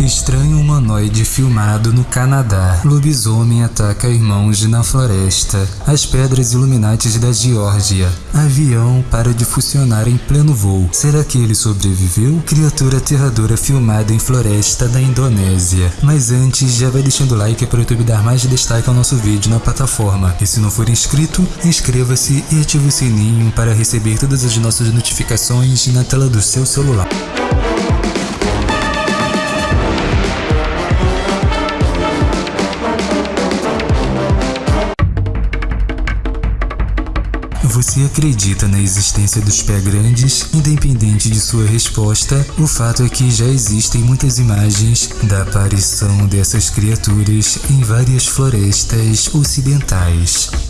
Estranho humanoide filmado no Canadá. Lobisomem ataca irmãos na floresta. As pedras iluminantes da Geórgia. Avião para de funcionar em pleno voo. Será que ele sobreviveu? Criatura aterradora filmada em floresta da Indonésia. Mas antes, já vai deixando o like para o YouTube dar mais destaque ao nosso vídeo na plataforma. E se não for inscrito, inscreva-se e ative o sininho para receber todas as nossas notificações na tela do seu celular. Acredita na existência dos pé grandes? Independente de sua resposta, o fato é que já existem muitas imagens da aparição dessas criaturas em várias florestas ocidentais.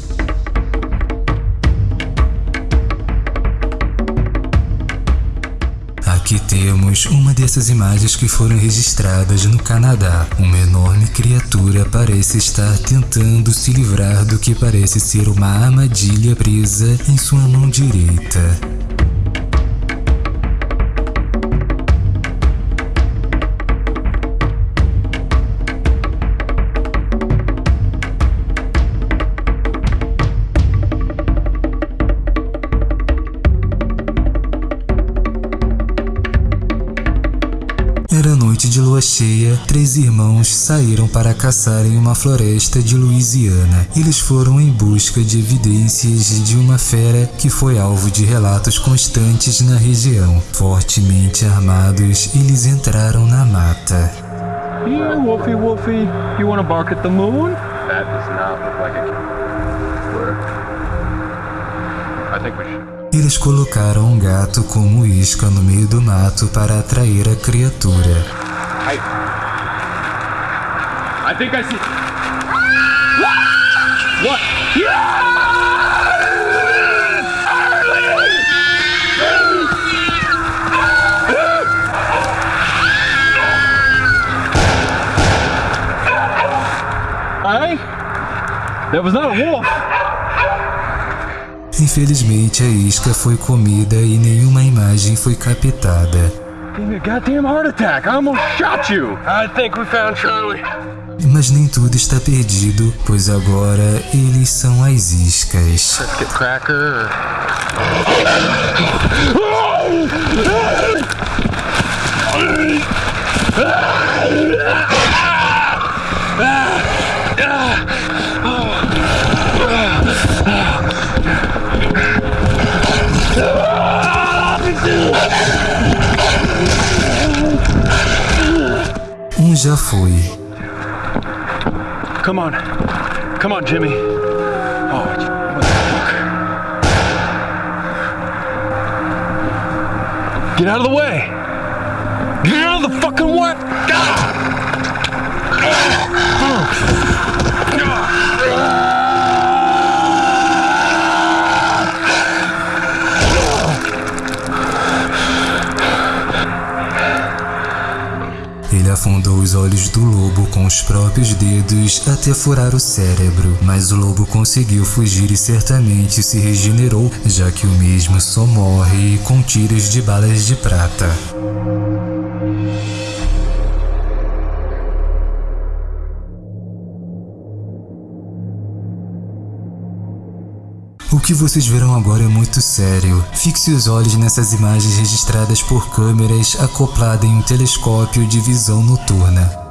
Aqui temos uma dessas imagens que foram registradas no Canadá. Uma enorme criatura parece estar tentando se livrar do que parece ser uma armadilha presa em sua mão direita. Noite de lua cheia, três irmãos saíram para caçar em uma floresta de Louisiana. Eles foram em busca de evidências de uma fera que foi alvo de relatos constantes na região. Fortemente armados, eles entraram na mata. Yeah, Wolfie, Wolfie, you wanna bark at the moon? That does not look like a I think we should. Eles colocaram um gato como isca no meio do mato para atrair a criatura. I, I think I see. What? I? That was not a wolf. Infelizmente, a isca foi comida e nenhuma imagem foi captada. Me a goddamn heart attack. I almost shot you. I think we found Charlie. Mas nem tudo está perdido, pois agora eles são as iscas. Let's get cracker. Já. Come on. Come on, Jimmy. Oh. Get out of the way. Get out of the fucking way. Ele afundou os olhos do lobo com os próprios dedos até furar o cérebro, mas o lobo conseguiu fugir e certamente se regenerou, já que o mesmo só morre com tiros de balas de prata. O que vocês verão agora é muito sério. Fixe os olhos nessas imagens registradas por câmeras acopladas em um telescópio de visão noturna.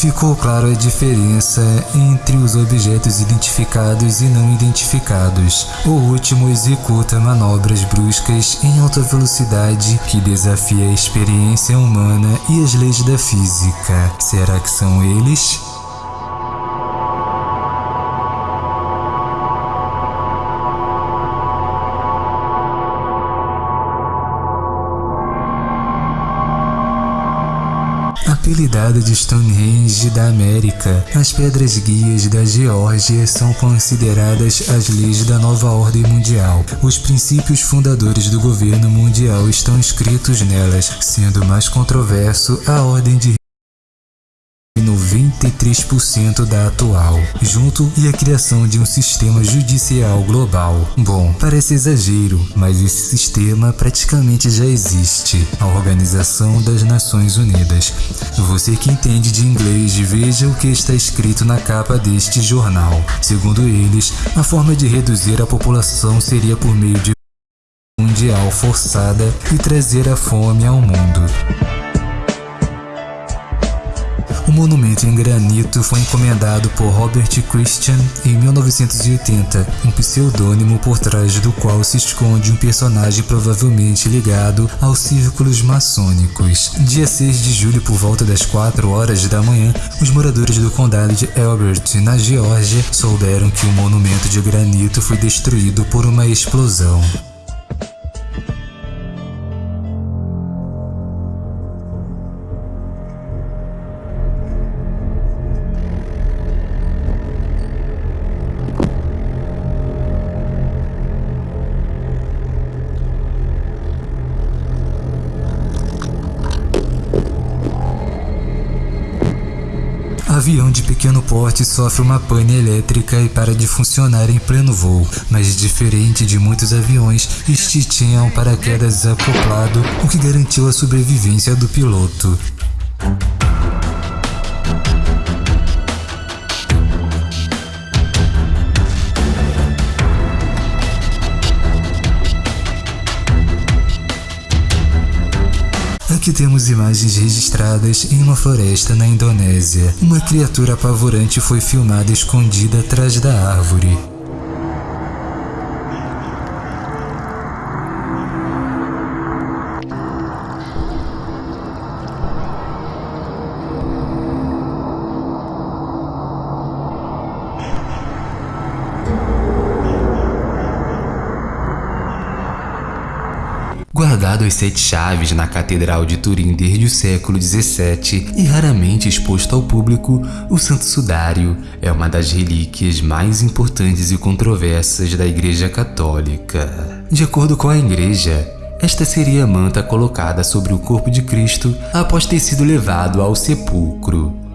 Ficou claro a diferença entre os objetos identificados e não identificados. O último executa manobras bruscas em alta velocidade que desafia a experiência humana e as leis da física. Será que são eles? Apelidada de Stonehenge da América, as pedras guias da Geórgia são consideradas as leis da nova ordem mundial. Os princípios fundadores do governo mundial estão escritos nelas, sendo mais controverso a ordem de 93% da atual, junto e a criação de um sistema judicial global. Bom, parece exagero, mas esse sistema praticamente já existe, a Organização das Nações Unidas. Você que entende de inglês, veja o que está escrito na capa deste jornal. Segundo eles, a forma de reduzir a população seria por meio de mundial forçada e trazer a fome ao mundo. O monumento em granito foi encomendado por Robert Christian em 1980, um pseudônimo por trás do qual se esconde um personagem provavelmente ligado aos círculos maçônicos. Dia 6 de julho, por volta das 4 horas da manhã, os moradores do condado de Elbert, na Geórgia, souberam que o monumento de granito foi destruído por uma explosão. Avião de pequeno porte sofre uma pane elétrica e para de funcionar em pleno voo, mas diferente de muitos aviões, este tinha um paraquedas acoplado, o que garantiu a sobrevivência do piloto. Aqui temos imagens registradas em uma floresta na Indonésia. Uma criatura apavorante foi filmada escondida atrás da árvore. Guardado as sete chaves na Catedral de Turim desde o século XVII e raramente exposto ao público, o Santo Sudário é uma das relíquias mais importantes e controversas da Igreja Católica. De acordo com a Igreja, esta seria a manta colocada sobre o corpo de Cristo após ter sido levado ao sepulcro.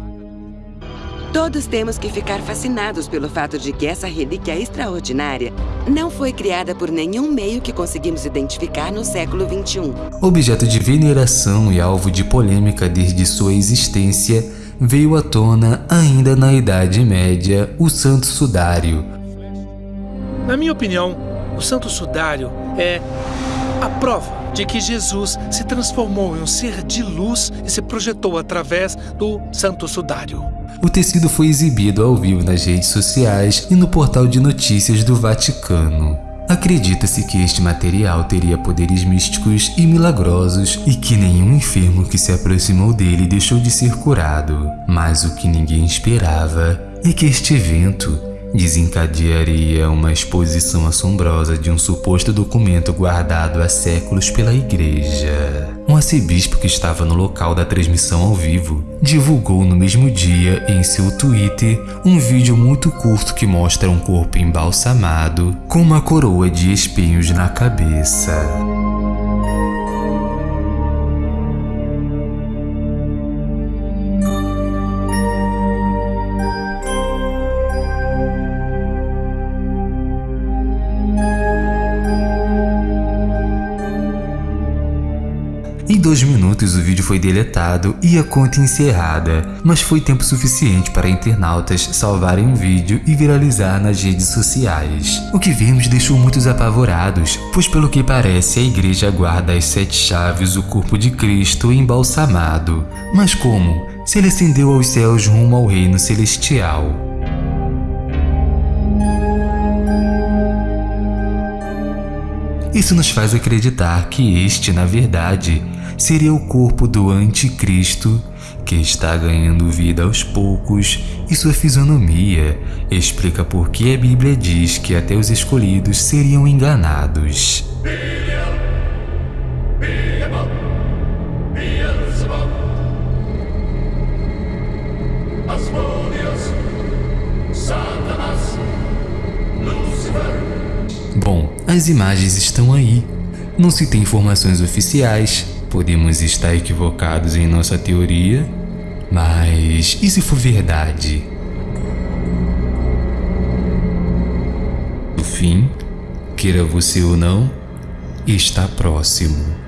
Todos temos que ficar fascinados pelo fato de que essa relíquia extraordinária não foi criada por nenhum meio que conseguimos identificar no século XXI. Objeto de veneração e alvo de polêmica desde sua existência, veio à tona ainda na Idade Média o Santo Sudário. Na minha opinião, o Santo Sudário é a prova de que Jesus se transformou em um ser de luz e se projetou através do Santo Sudário. O tecido foi exibido ao vivo nas redes sociais e no portal de notícias do Vaticano. Acredita-se que este material teria poderes místicos e milagrosos e que nenhum enfermo que se aproximou dele deixou de ser curado. Mas o que ninguém esperava é que este evento desencadearia uma exposição assombrosa de um suposto documento guardado há séculos pela igreja. Um arcebispo que estava no local da transmissão ao vivo divulgou no mesmo dia em seu Twitter um vídeo muito curto que mostra um corpo embalsamado com uma coroa de espinhos na cabeça. Dois minutos o vídeo foi deletado e a conta encerrada, mas foi tempo suficiente para internautas salvarem o vídeo e viralizar nas redes sociais. O que vimos deixou muitos apavorados, pois pelo que parece a igreja guarda as sete chaves o corpo de Cristo embalsamado. Mas como? Se ele ascendeu aos céus rumo ao reino celestial. Isso nos faz acreditar que este, na verdade, seria o corpo do anticristo que está ganhando vida aos poucos e sua fisionomia explica por que a Bíblia diz que até os escolhidos seriam enganados. Bom, as imagens estão aí. Não se tem informações oficiais, Podemos estar equivocados em nossa teoria, mas e se for verdade? O fim, queira você ou não, está próximo.